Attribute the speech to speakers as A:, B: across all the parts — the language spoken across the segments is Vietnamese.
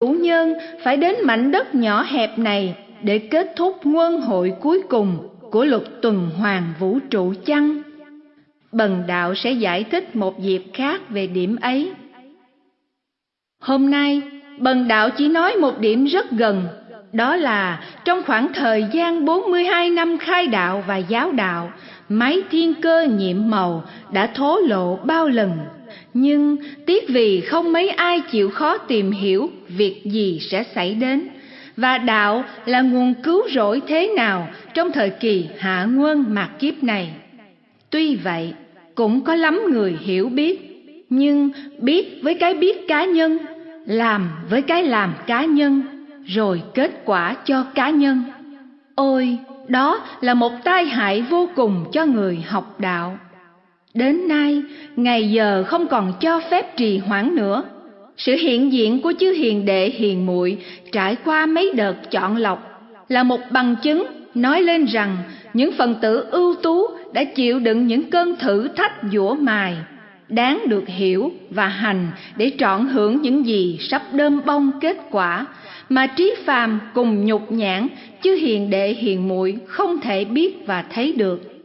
A: chủ nhân phải đến mảnh đất nhỏ hẹp này để kết thúc nguân hội cuối cùng của luật tuần hoàn vũ trụ chăng? Bần đạo sẽ giải thích một dịp khác về điểm ấy. Hôm nay, bần đạo chỉ nói một điểm rất gần, đó là trong khoảng thời gian 42 năm khai đạo và giáo đạo, máy thiên cơ nhiệm màu đã thố lộ bao lần. Nhưng tiếc vì không mấy ai chịu khó tìm hiểu việc gì sẽ xảy đến và đạo là nguồn cứu rỗi thế nào trong thời kỳ hạ nguân mạt kiếp này. Tuy vậy, cũng có lắm người hiểu biết, nhưng biết với cái biết cá nhân, làm với cái làm cá nhân, rồi kết quả cho cá nhân. Ôi, đó là một tai hại vô cùng cho người học đạo. Đến nay, ngày giờ không còn cho phép trì hoãn nữa. Sự hiện diện của chư hiền đệ hiền muội trải qua mấy đợt chọn lọc là một bằng chứng nói lên rằng những phần tử ưu tú đã chịu đựng những cơn thử thách dũa mài đáng được hiểu và hành để trọn hưởng những gì sắp đơm bông kết quả mà trí phàm cùng nhục nhãn chứ hiền đệ hiền muội không thể biết và thấy được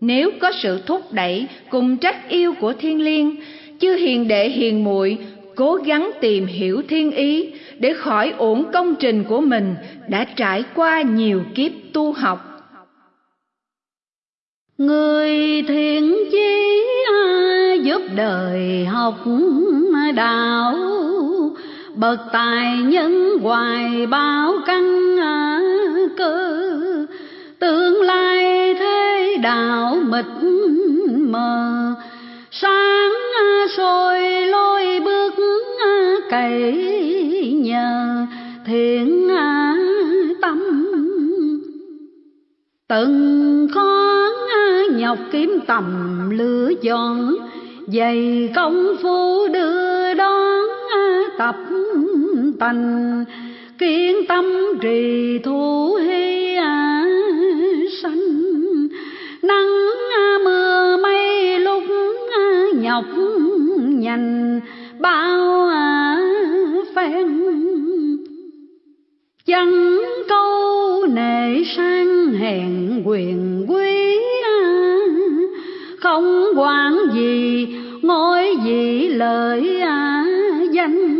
A: nếu có sự thúc đẩy cùng trách yêu của thiên liêng, chư hiền đệ hiền muội cố gắng tìm hiểu thiên ý để khỏi uổng công trình của mình đã trải qua nhiều kiếp tu học.
B: Người thiện chí giúp đời học đạo? Bậc tài nhân hoài bao căn à, cơ. Tương lai thế đạo mịt mờ. Sáng soi lôi bước cậy nhờ, thiện tâm. Từng khó nhọc kiếm tầm lửa chọn dày công phu đưa đón tập tành. Kiên tâm trì thu hy sanh. Nhanh bao à phen chẳng câu nệ sang hèn quyền quý không quản gì ngôi gì lợi danh.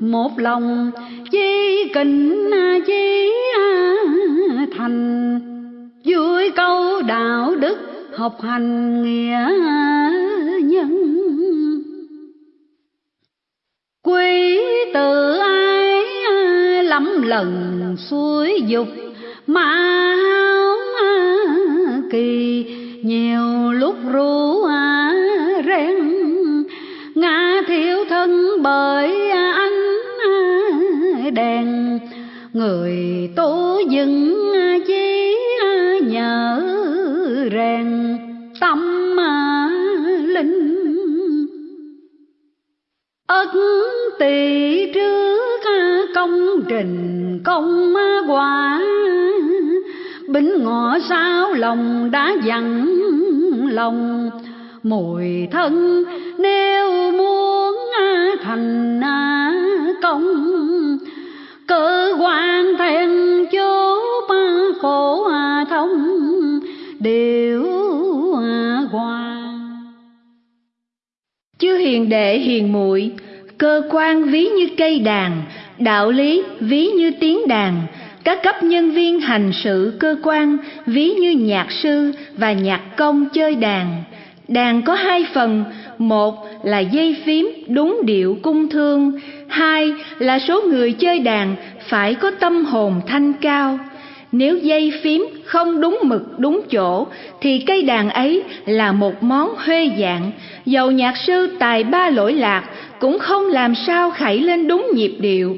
B: Một lòng chi kình chi thành vui câu đạo đức học hành nghĩa lắm lần suối dục, mà háo kỳ, nhiều lúc ru ren ngã thiếu thân bởi ánh đèn, người tố dừng chí nhờ rèn. Tâm linh, ất tỳ trước trình công quả. Bính ngọ sao lòng đã dặn lòng, mùi thân nếu muốn thành công. Cơ quan thanh chú ba khổ à thông đều à hòa.
A: Chư hiền đệ hiền muội, cơ quan ví như cây đàn đạo lý ví như tiếng đàn, các cấp nhân viên hành sự cơ quan ví như nhạc sư và nhạc công chơi đàn. Đàn có hai phần, một là dây phím đúng điệu cung thương, hai là số người chơi đàn phải có tâm hồn thanh cao. Nếu dây phím không đúng mực đúng chỗ, thì cây đàn ấy là một món huê dạng. Dầu nhạc sư tài ba lỗi lạc cũng không làm sao khảy lên đúng nhịp điệu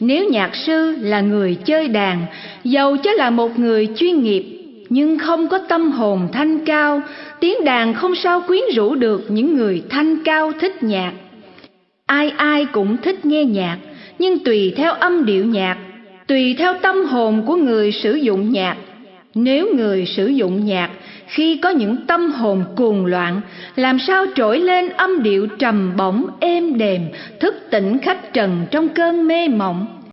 A: nếu nhạc sư là người chơi đàn dầu cho là một người chuyên nghiệp, nhưng không có tâm hồn thanh cao, tiếng đàn không sao quyến rũ được những người thanh cao thích nhạc. Ai ai cũng thích nghe nhạc, nhưng tùy theo âm điệu nhạc, tùy theo tâm hồn của người sử dụng nhạc nếu người sử dụng nhạc, khi có những tâm hồn cuồng loạn, làm sao trỗi lên âm điệu trầm bổng, êm đềm, thức tỉnh khách trần trong cơn mê mộng?